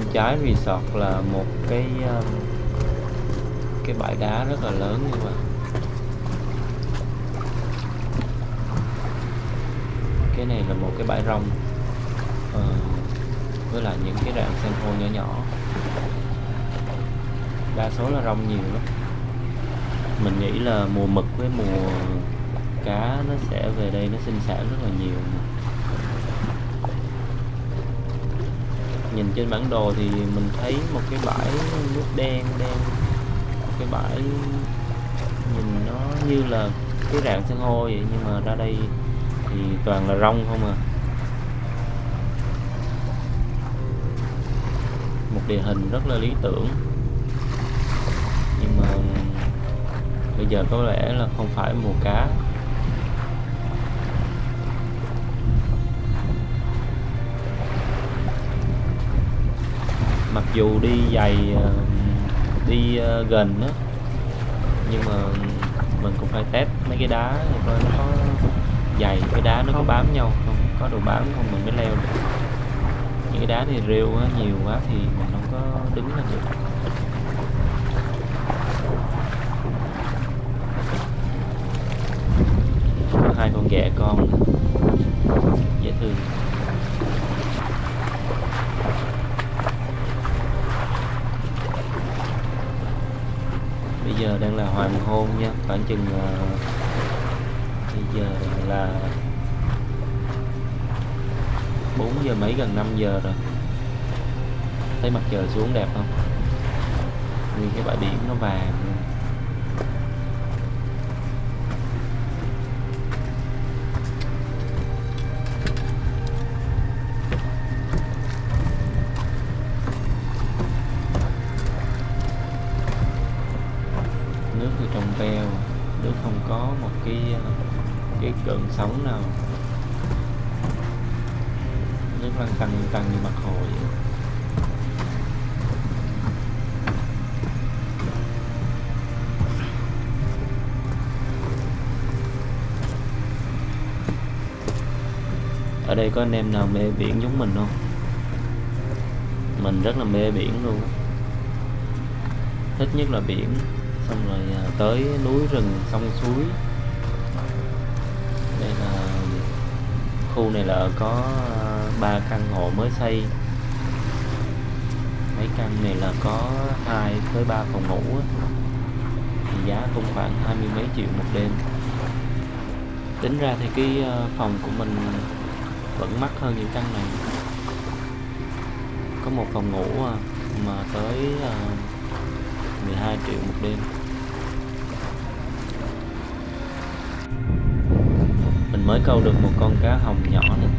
bên trái resort là một cái um, cái bãi đá rất là lớn như vậy cái này là một cái bãi rong ờ, với lại những cái rạn san hô nhỏ nhỏ. Đa số là rong nhiều lắm. Mình nghĩ là mùa mực với mùa cá nó sẽ về đây nó sinh sản rất là nhiều. Nhìn trên bản đồ thì mình thấy một cái bãi nước đen đen. Một cái bãi nhìn nó như là cái rạn san hô vậy, nhưng mà ra đây thì toàn là rong không à. Một địa hình rất là lý tưởng. Nhưng mà bây giờ có lẽ là không phải mùa cá. Dù đi giày ờ, đi ờ, gần á nhưng mà mình cũng phải test mấy cái đá coi nó có dày cái đá nó có bám nhau không có đồ bám không mình mới leo được. Những cái đá thì rêu quá nhiều quá thì mình không có đứng lên được có hai con ghẹ con dễ thương bây giờ đang là hoàng hôn nha khoảng chừng uh, bây giờ là 4 giờ mấy gần 5 giờ rồi. Thấy mặt trời xuống đẹp không? Nguyên cái bãi biển nó vàng. Đây có anh em nào mê biển giống mình không? Mình rất là mê biển luôn thích nhất là biển, xong rồi à, tới núi rừng, sông suối. Đây là, khu này là có à, ba căn hộ mới xây. Mấy căn này là có hai tới ba phòng ngủ thì giá cũng khoảng hai mươi mấy triệu một đêm. Tính ra thì cái à, phòng của mình vẫn mắc hơn những căn này. Có một phòng ngủ à, mà tới à, 12 triệu một đêm. Mình mới câu được một con cá hồng nhỏ này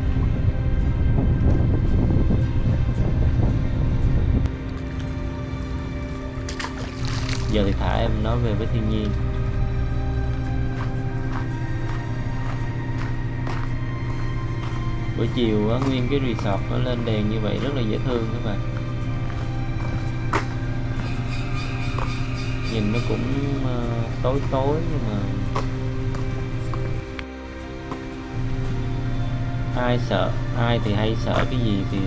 giờ thì thả em nói về với thiên nhiên. Buổi chiều á, nguyên cái resort nó lên đèn như vậy rất là dễ thương các bạn. Nhìn nó cũng ờ, tối tối nhưng mà ai sợ ai thì hay sợ cái gì thì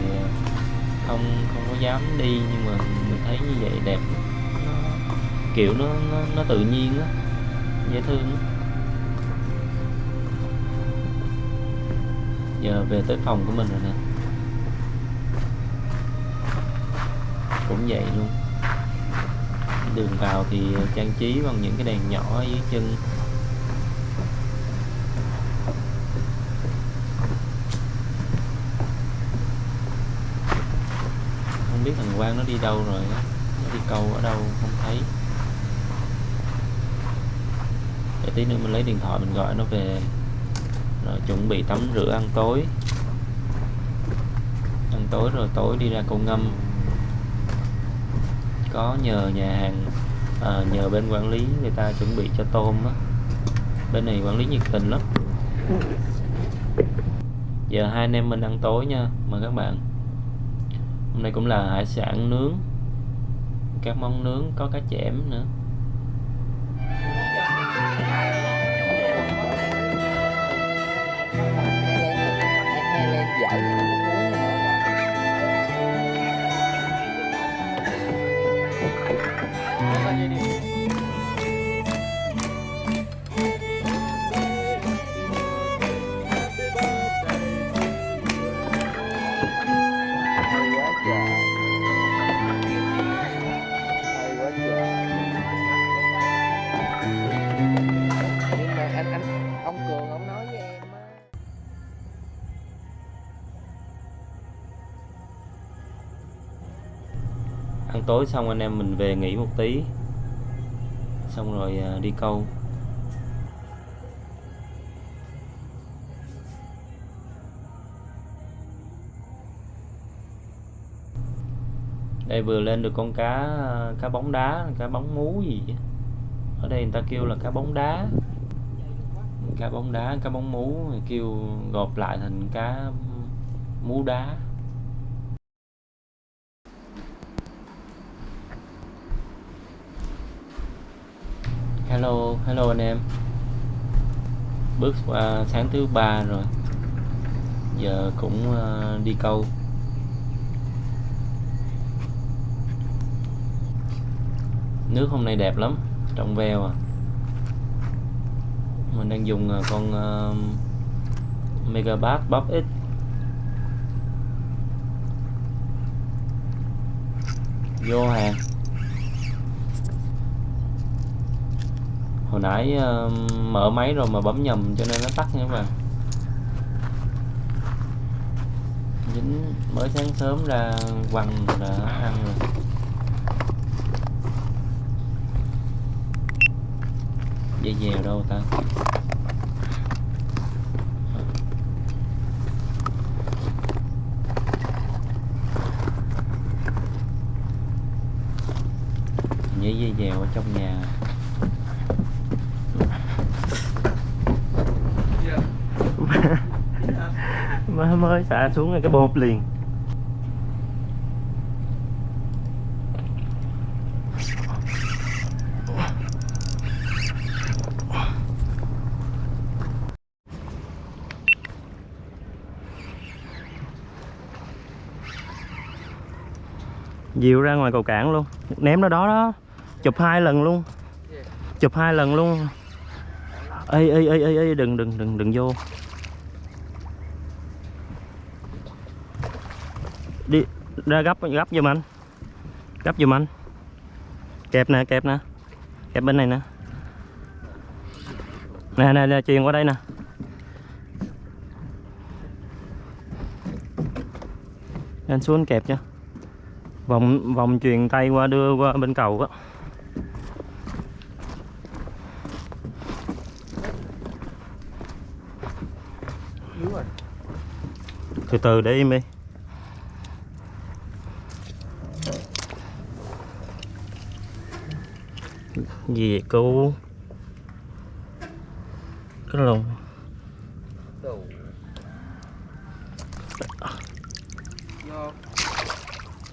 không không có dám đi nhưng mà mình thấy như vậy đẹp. Nó, kiểu nó, nó nó tự nhiên á dễ thương á. Giờ về tới phòng của mình rồi nè. Cũng vậy luôn. Đường vào thì trang trí bằng những cái đèn nhỏ ở dưới chân. Không biết thằng Quang nó đi đâu rồi nó đi câu ở đâu không thấy. Để tí nữa mình lấy điện thoại mình gọi nó về rồi chuẩn bị tắm rửa ăn tối. Ăn tối rồi tối đi ra câu ngâm. Có nhờ nhà hàng à, nhờ bên quản lý người ta chuẩn bị cho tôm á. Bên này quản lý nhiệt tình lắm. Giờ hai anh em mình ăn tối nha. Mời các bạn. Hôm nay cũng là hải sản nướng. Các món nướng có cá chẽm nữa. 好。Tối xong anh em mình về nghỉ một tí. Xong rồi à, đi câu. Đây vừa lên được con cá à, cá bóng đá, cá bóng mú gì vậy? ở đây người ta kêu là cá bóng đá. Cá bóng đá, cá bóng mú, kêu gộp lại thành cá mú đá. Hello hello anh em. Bước qua sáng thứ ba rồi. Giờ cũng ờ, đi câu. Nước hôm nay đẹp lắm trong veo à. Mình đang dùng ờ, con uh, megabass bắp x. Vô hàng. Hồi nãy uh, mở máy rồi mà bấm nhầm cho nên nó tắt nha các bạn. Dính mới sáng sớm ra quăng đã ăn rồi. Dây dèo đâu ta? Dây dèo ở trong nhà. Mới xả xuống cái bột liền. Dìu ra ngoài cầu cảng luôn. Ném nó đó đó. Chụp hai lần luôn. Chụp hai lần luôn. Ê ê ê ê ê, đừng đừng đừng đừng vô đi ra gấp gấp giùm anh. Gấp giùm anh. Kẹp nè kẹp nè. Kẹp bên này nè. Nè nè, nè truyền qua đây nè. Anh xuống kẹp cho. Vòng vòng truyền tay qua đưa qua bên cầu á. Từ từ để im đi. Gì cái lồng.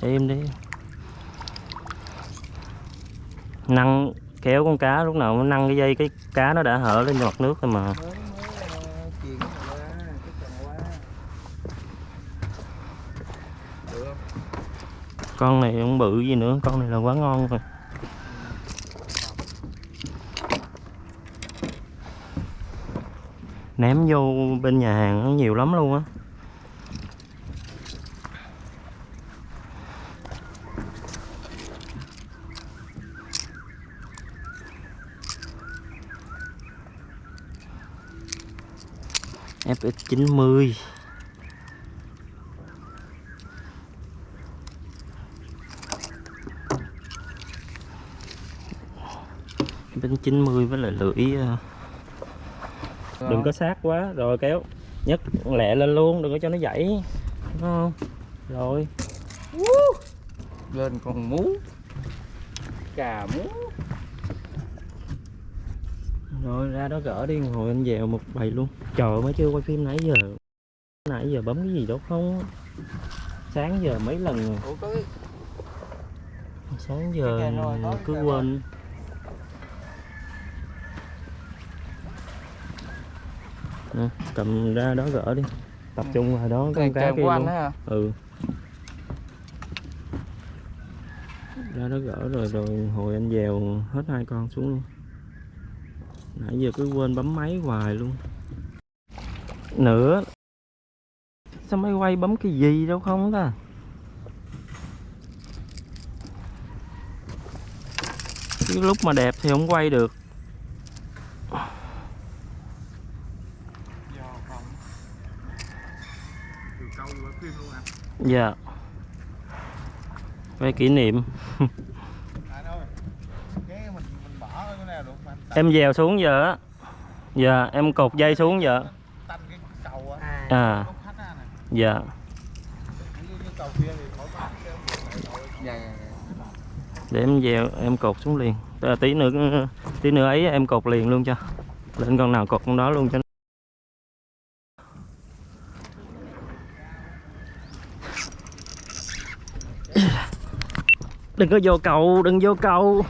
Em đi. Năng kéo con cá, lúc nào nó năng cái dây, cái cá nó đã hở lên mặt nước rồi mà. Con này không bự gì nữa, con này là quá ngon rồi. Ném vô bên nhà hàng nó nhiều lắm luôn á. FX90 bên 90 với lại lưỡi ờ, đừng có sát quá. Rồi kéo nhấc lẹ lên luôn đừng có cho nó dãy. Đúng không? Rồi. Lên con mú. Cà mú. Rồi ra đó gỡ đi hồi anh dèo một bầy luôn. Trời mới chưa quay phim nãy giờ. Nãy giờ bấm cái gì đâu không? Sáng giờ mấy lần rồi? Ủa sáng giờ cứ quên Nè, cầm ra đó gỡ đi. Tập trung vào đó cái con cá kia luôn. hả? Ừ. Ra đó gỡ rồi rồi hồi anh dèo hết hai con xuống luôn. Nãy giờ cứ quên bấm máy hoài luôn. Nữa. Sao máy quay bấm cái gì đâu không ta? Cái lúc mà đẹp thì không quay được do không từ câu qua phim luôn à dạ Quay kỷ niệm Anh ơi, cái mình mình bỏ ở cái nào dạ, mà kỷ niệm. Em dèo xuống giờ á. Dạ em cột dây xuống giờ. À. Dạ. Để em dèo em cột xuống liền. Ờ, tí nữa tí nữa ấy em cột liền luôn cho. Lên con nào cột con đó luôn cho Đừng có vô cầu, đừng vô cầu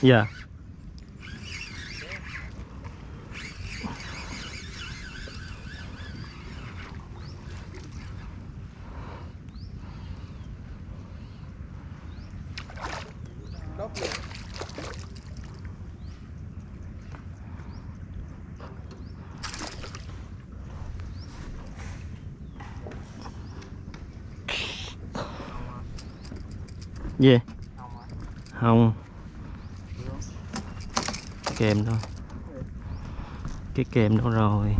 Dạ yeah luôn. Gì? Không à. Không. Kèm thôi. Cái kèm đâu rồi?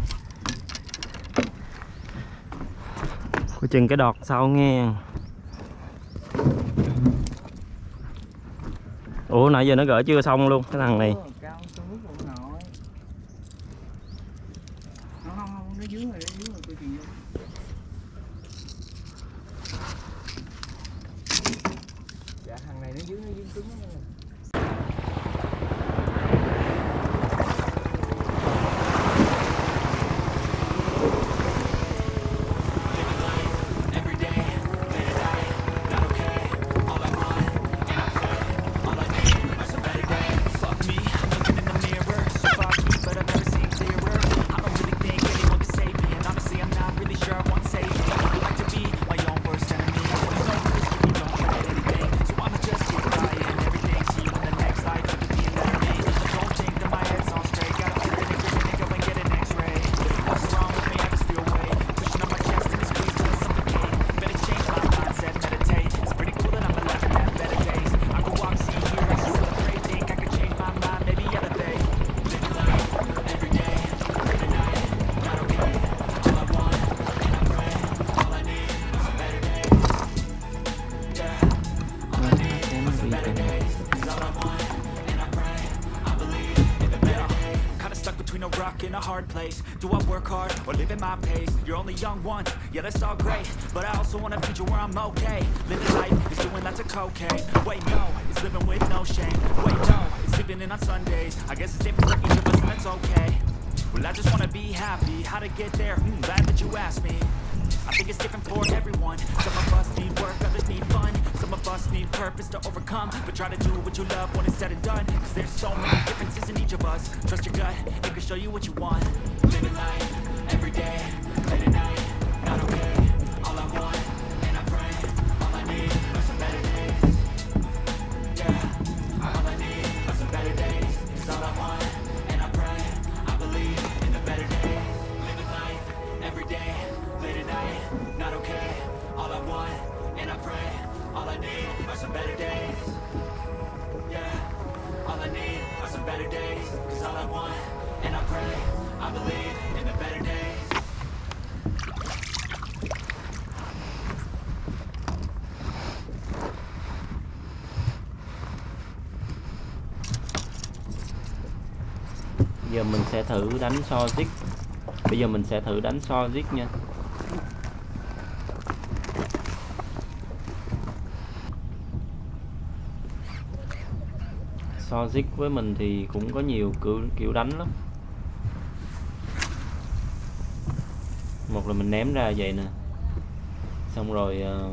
Coi chừng cái đọt sau nghe. Ủa nãy giờ nó gỡ chưa xong luôn Cái thằng này think it's different for everyone. Some of us need work, others need fun. Some of us need purpose to overcome. But try to do what you love when it's said and done. Cause there's so many differences in each of us. Trust your gut, it can show you what you want. Living life, every day, late at night, mình sẽ thử đánh so zig bây giờ mình sẽ thử đánh so zig nha. So zig với mình thì cũng có nhiều kiểu kiểu đánh lắm. Một là mình ném ra vậy nè. Xong rồi ờ,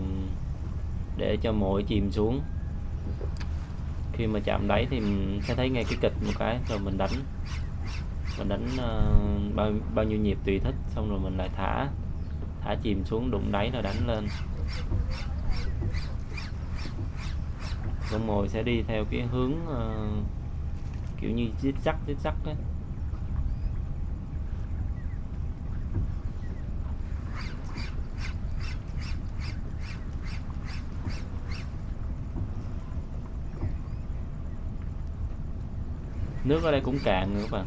để cho mỗi chìm xuống. Khi mà chạm đáy thì mình sẽ thấy ngay cái kịch một cái, rồi mình đánh mình đánh uh, bao bao nhiêu nhịp tùy thích xong rồi mình lại thả thả chìm xuống đụng đáy rồi đánh lên con mồi sẽ đi theo cái hướng uh, kiểu như zig zag zig zag ấy. nước ở đây cũng cạn nữa các bạn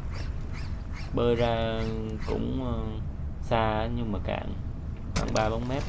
bơi ra cũng ờ, xa nhưng mà cạn khoảng ba bốn mét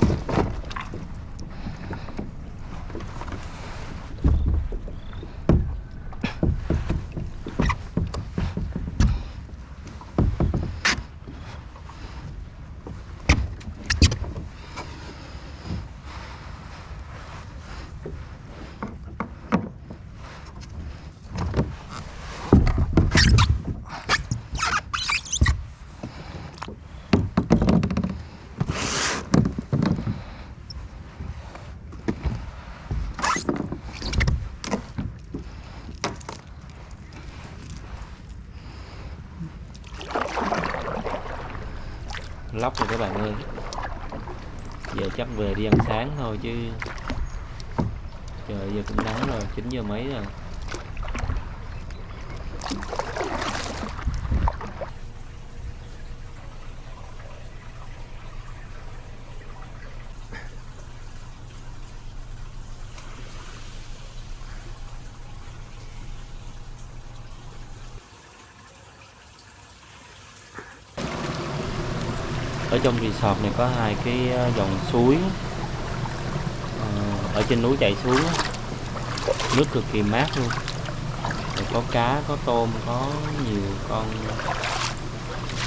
lóc rồi các bạn ơi giờ chắc về đi ăn sáng thôi chứ. Trời giờ cũng nắng rồi 9 giờ mấy rồi. Ở trong resort này có hai cái ờ, dòng suối. Ờ, ở trên núi chảy xuống nước cực kỳ mát luôn. Rồi có cá, có tôm, có nhiều con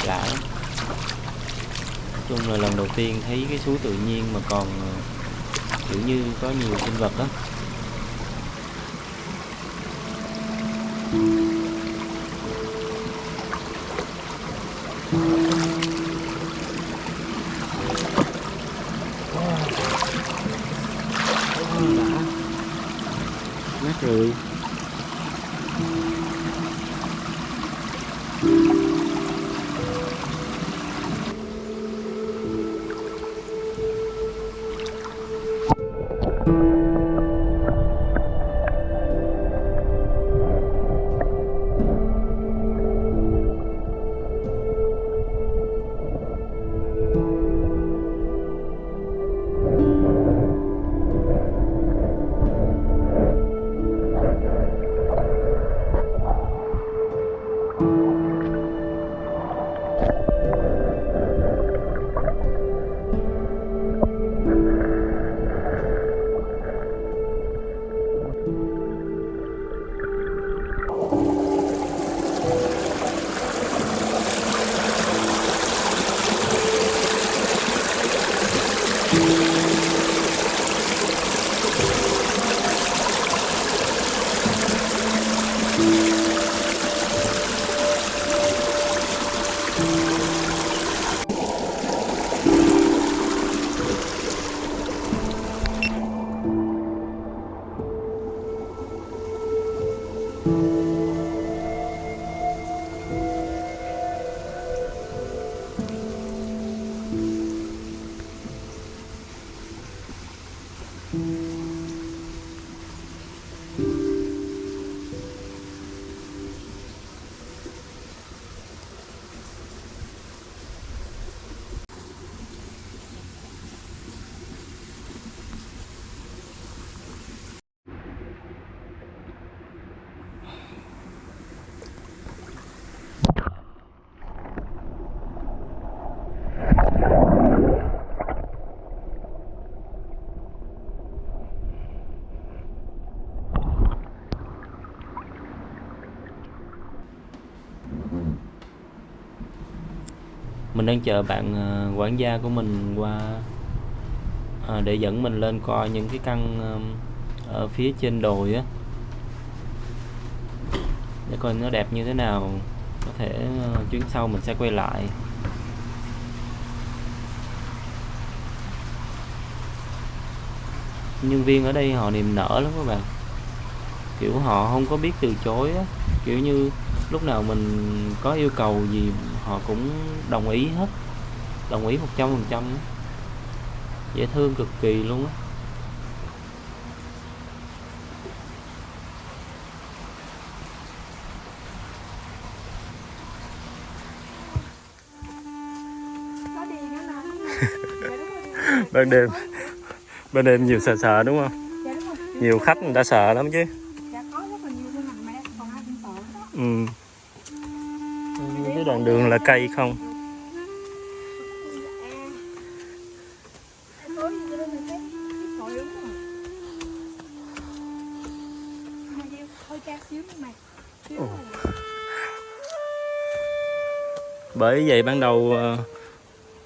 lạ lắm. nói chung là lần đầu tiên thấy cái suối tự nhiên mà còn ờ, kiểu như có nhiều sinh vật đó. mát mình đang chờ bạn ờ, quản gia của mình qua à, để dẫn mình lên coi những cái căn ở phía trên đồi á. Để coi nó đẹp như thế nào có thể ờ, chuyến sau mình sẽ quay lại. Nhân viên ở đây họ niềm nở lắm các bạn kiểu họ không có biết từ chối á. Kiểu như lúc nào mình có yêu cầu gì họ cũng đồng ý hết. Đồng ý một trăm phần trăm dễ thương cực kỳ luôn á. Ban đêm. Ban đêm nhiều sợ sợ đúng không? Dạ nhiều khách người ta sợ lắm chứ dạ có rất là nhiều thương hành mẹ còn ai cũng sợ đó ừ. Cái đoạn đường là cây không? Ồ. bởi vậy ban đầu ờ,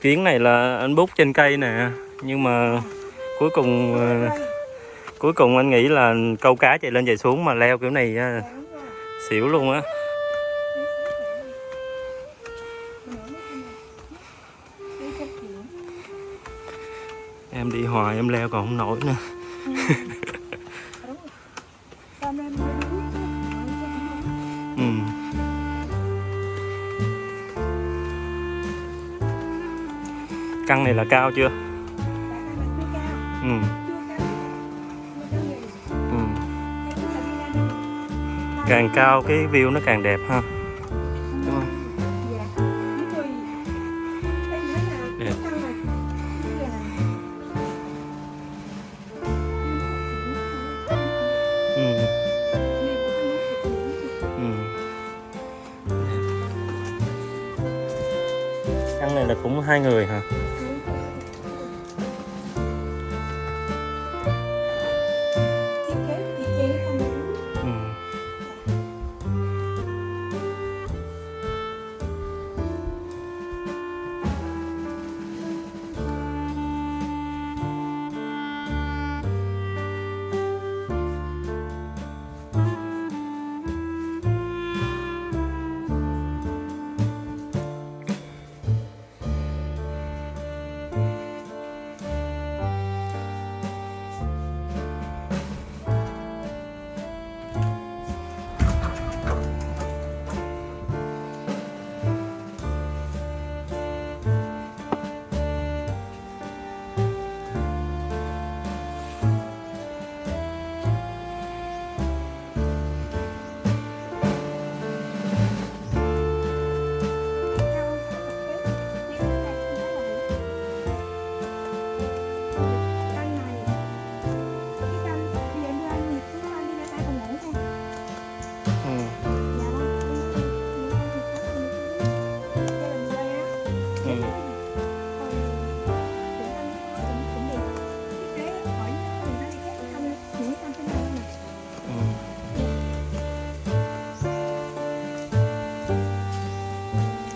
kiến này là anh bút trên cây nè, nhưng mà cuối cùng ờ, cuối cùng anh nghĩ là câu cá chạy lên chạy xuống mà leo kiểu này xỉu luôn á em đi hoài, em leo còn không nổi nữa ừ. căn này là cao chưa ừ. Ừ. càng cao cái view nó càng đẹp ha đúng không Đẹp. ừ. Ừ. căn này là cũng hai người hả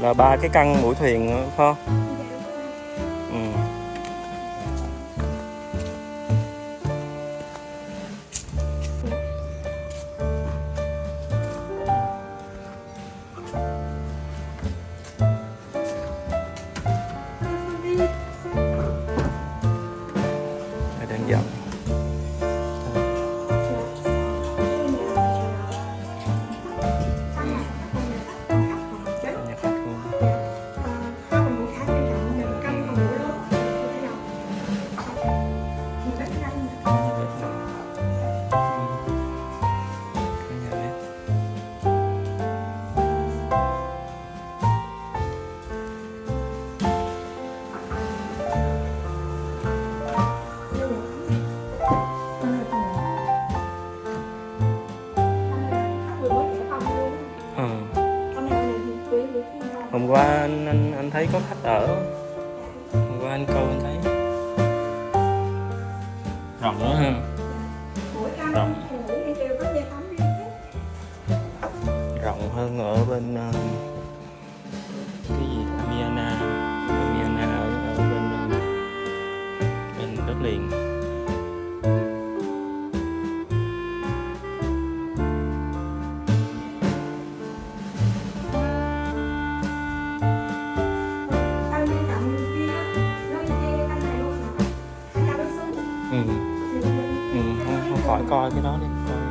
là ba cái căn mũi thuyền phải không ừ. ừ. Không, không khỏi coi cái đó đi coi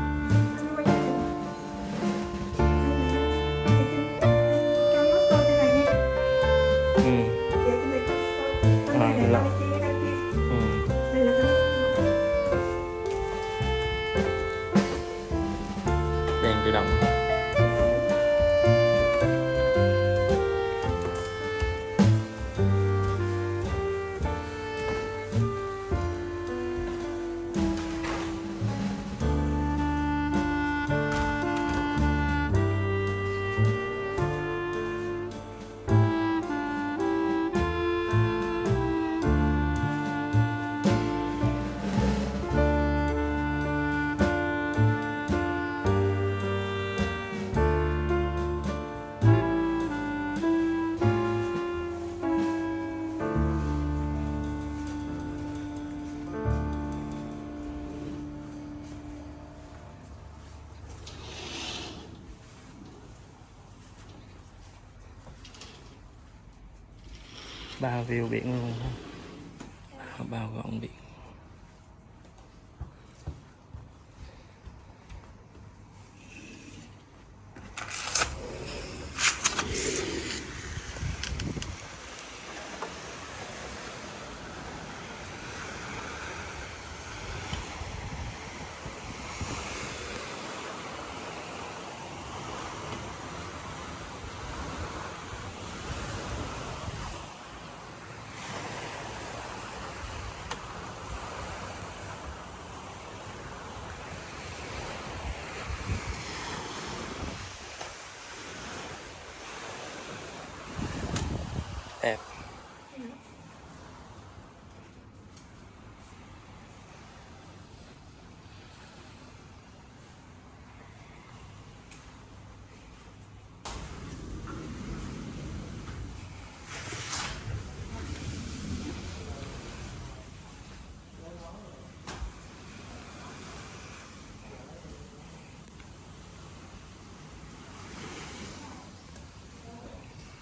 bao view biển luôn bao gọn biển đẹp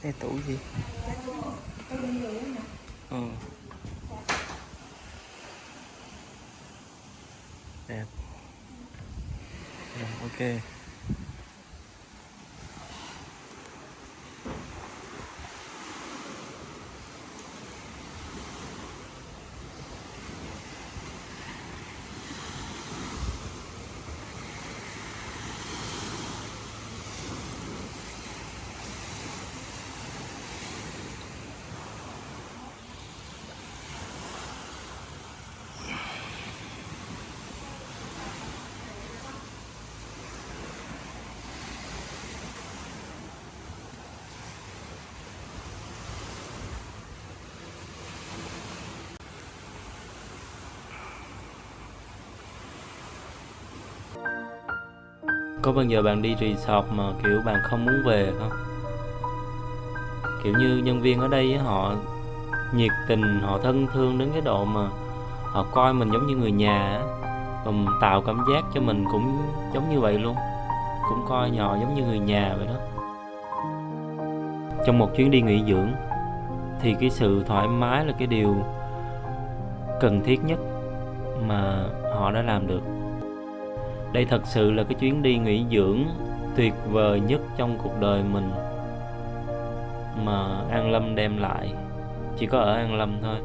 cái tủ gì? Ừ. đẹp. Rồi, ok. Có bao giờ bạn đi resort mà, kiểu, bạn không muốn về không kiểu như nhân viên ở đây họ nhiệt tình, họ thân thương đến cái độ mà họ coi mình giống như người nhà và tạo cảm giác cho mình cũng giống như vậy luôn. Cũng coi nhỏ giống như người nhà vậy đó. Trong một chuyến đi nghỉ dưỡng, thì cái sự thoải mái là cái điều cần thiết nhất mà họ đã làm được đây thật sự là cái chuyến đi nghỉ dưỡng tuyệt vời nhất trong cuộc đời mình. Mà An Lâm đem lại, chỉ có ở An Lâm thôi.